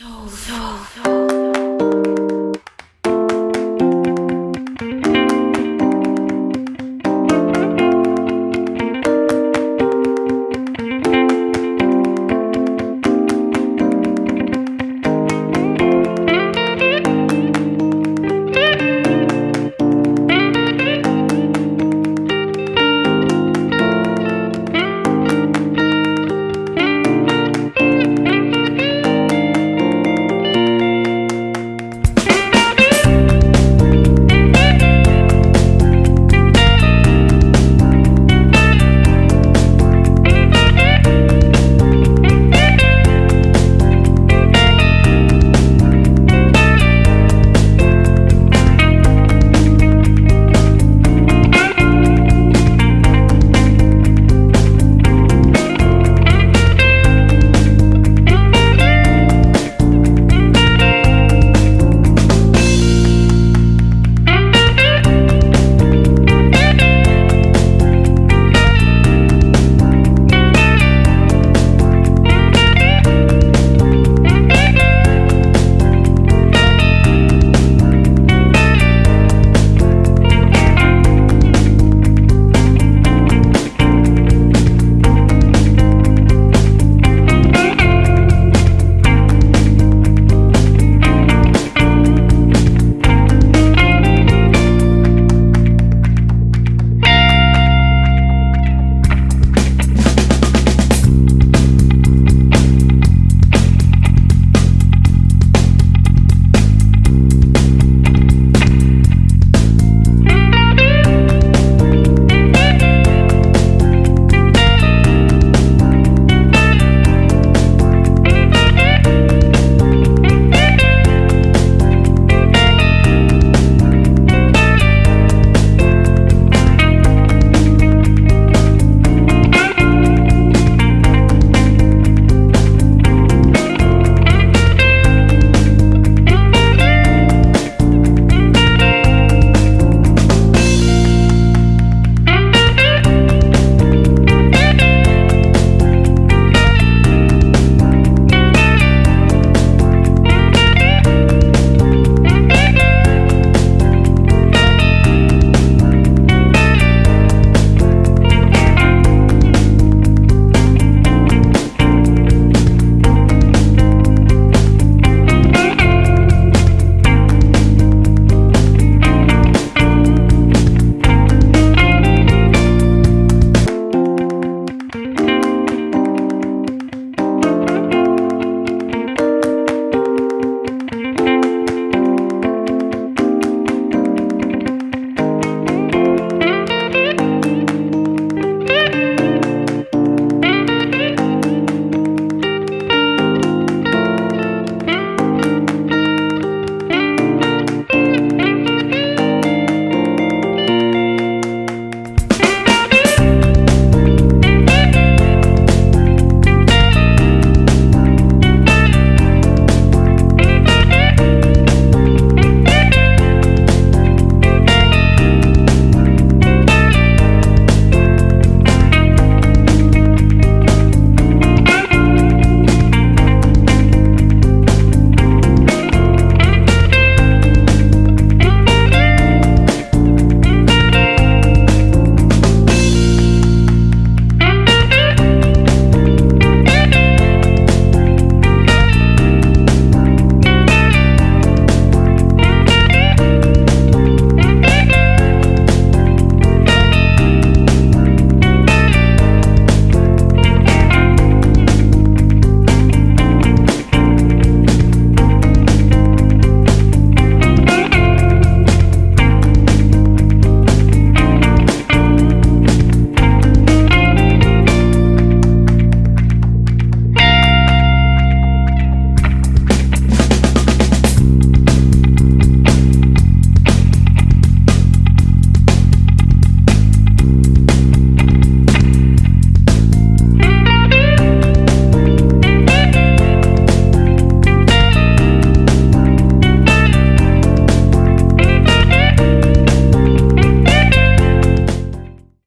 so, so, so.